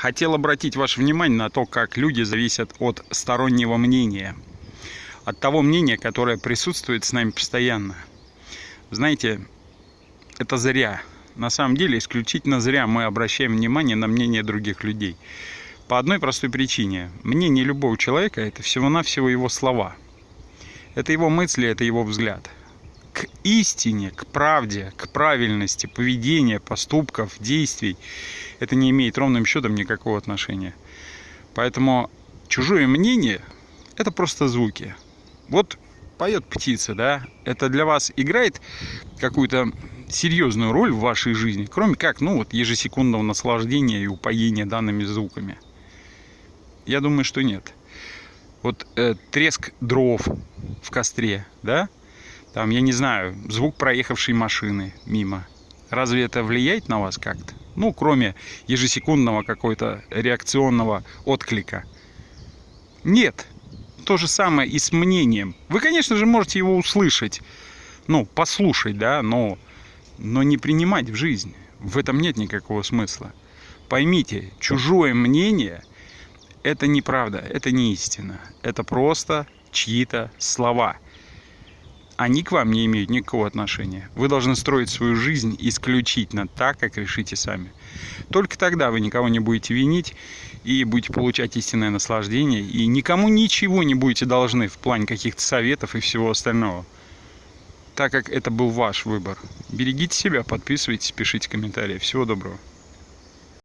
Хотел обратить ваше внимание на то, как люди зависят от стороннего мнения. От того мнения, которое присутствует с нами постоянно. Знаете, это зря. На самом деле, исключительно зря мы обращаем внимание на мнение других людей. По одной простой причине. Мнение любого человека – это всего-навсего его слова. Это его мысли, это его взгляд – истине, к правде, к правильности поведения, поступков, действий это не имеет ровным счетом никакого отношения. Поэтому чужое мнение – это просто звуки. Вот поет птица, да, это для вас играет какую-то серьезную роль в вашей жизни, кроме как, ну вот, ежесекундного наслаждения и упоения данными звуками? Я думаю, что нет. Вот э, треск дров в костре, да, там, я не знаю, звук проехавшей машины мимо. Разве это влияет на вас как-то? Ну, кроме ежесекундного какой-то реакционного отклика. Нет. То же самое и с мнением. Вы, конечно же, можете его услышать, ну, послушать, да, но, но не принимать в жизнь. В этом нет никакого смысла. Поймите, чужое мнение – это неправда, это не истина. Это просто чьи-то слова – они к вам не имеют никакого отношения. Вы должны строить свою жизнь исключительно так, как решите сами. Только тогда вы никого не будете винить и будете получать истинное наслаждение, и никому ничего не будете должны в плане каких-то советов и всего остального. Так как это был ваш выбор. Берегите себя, подписывайтесь, пишите комментарии. Всего доброго.